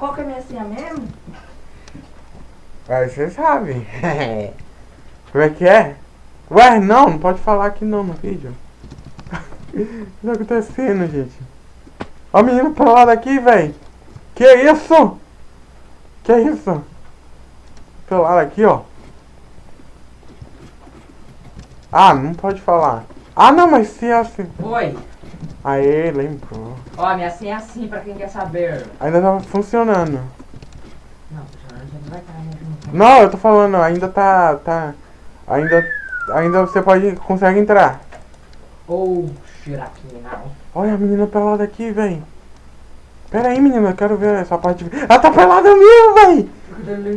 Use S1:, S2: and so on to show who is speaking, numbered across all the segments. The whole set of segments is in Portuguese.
S1: Qual que é a minha senha mesmo?
S2: Aí você sabe. Como é que é? Ué, não, não pode falar aqui não no vídeo. O que tá acontecendo, gente? Ó o menino pelado aqui, velho. Que isso? Que isso? Pelado aqui, ó. Ah, não pode falar. Ah, não, mas se é assim.
S1: Oi.
S2: Aê, lembrou.
S1: Ó, a minha senha é assim pra quem quer saber.
S2: Ainda tava funcionando.
S1: Não, já não vai estar né, junto.
S2: Não, eu tô falando, ainda tá. tá. Ainda. Ainda você pode. consegue entrar.
S1: Ou Shirakinal.
S2: Olha a menina pelada aqui, véi. Pera aí, menina, eu quero ver essa parte. de- Ela tá pelada mesmo, véi!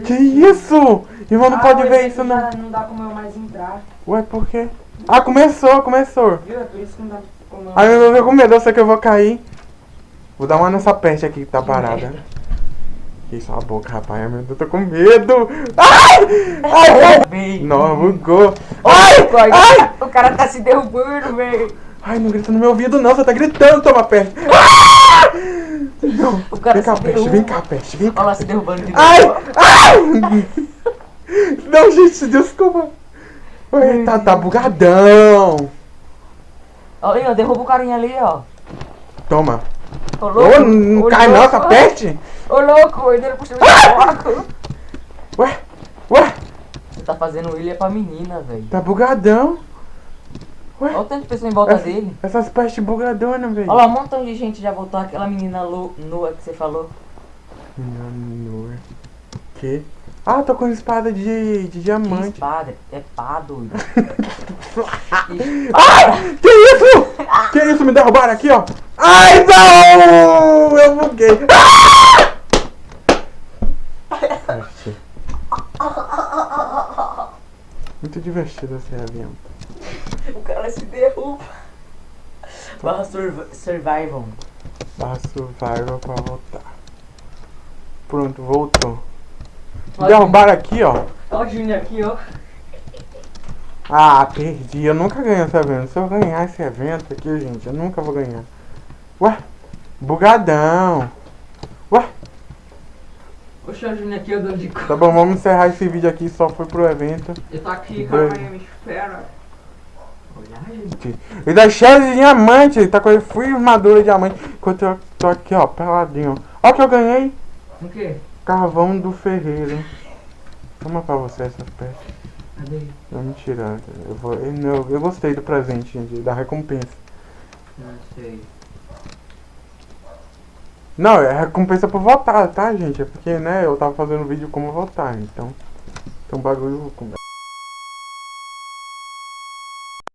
S2: Que isso? Irmão, não pode ver isso, não.
S1: Não dá como eu mais entrar.
S2: Ué, por quê? Ah, começou, começou.
S1: Viu? É por isso que não dá eu...
S2: Ai, eu tô com medo, eu sei que eu vou cair. Vou dar uma nessa peste aqui que tá parada. Que isso, a boca, rapaz. Ai, meu Deus, eu tô com medo. Ai! Ai, ai! Não, bugou. Ai!
S1: Ai,
S2: Ai!
S1: O cara tá se derrubando, velho.
S2: Ai, não grita no meu ouvido, não. Você tá gritando, toma peste. Ah! Não.
S1: O cara
S2: Vem cá,
S1: se
S2: peste,
S1: derruba.
S2: vem cá, peste, vem cá.
S1: Olha lá se derrubando de novo.
S2: Ai! Ai! Não, gente, desculpa. Ai, tá, tá bugadão.
S1: Olha aí, ó, derruba o carinha ali, ó.
S2: Toma.
S1: Ô,
S2: Ô,
S1: louco.
S2: não
S1: ô,
S2: cai não
S1: louco.
S2: essa peste?
S1: Ô, louco, ele dele puxou de louco.
S2: Ué, ué,
S1: Você tá fazendo é pra menina, velho.
S2: tá bugadão.
S1: Olha o tanto de pessoa em volta
S2: Essa-
S1: dele.
S2: Essas pestes bugadonas, velho.
S1: Olha lá, um montão de gente já voltou aquela menina nua que você falou.
S2: Menino, Que? Ah, tô com espada de, de
S1: Que
S2: diamante.
S1: espada? É pá, doido.
S2: Ai! Que isso? Que isso? Me derrubaram aqui, ó. Ai, não! Eu buguei. Ah! Muito divertido esse avião.
S1: o cara se derruba. Barra surv- survival.
S2: Barra survival pra voltar. Pronto, voltou. Derrubaram aqui, ó.
S1: Olha o Júnior aqui, ó.
S2: Ah, perdi. Eu nunca ganho esse evento. Se eu ganhar esse evento aqui, gente, eu nunca vou ganhar. Ué? Bugadão. Ué?
S1: Oxe, o Júnior aqui andando de
S2: Tá
S1: cor.
S2: bom, vamos encerrar esse vídeo aqui. Só foi pro evento.
S1: Ele tá aqui, calma aí, me espera. Olha, gente.
S2: E da cheia de diamante. Ele tá com a fui armadura de diamante. Enquanto eu tô aqui, ó, peladinho. Ó o que eu ganhei.
S1: O quê?
S2: Carvão do ferreiro. Toma pra você essa peça.
S1: Cadê?
S2: Não, mentira. Eu, vou, eu, não, eu gostei do presente, gente. Da recompensa.
S1: Não sei.
S2: Não, é recompensa por votar, tá, gente? É porque, né, eu tava fazendo vídeo como votar, então. Então bagulho.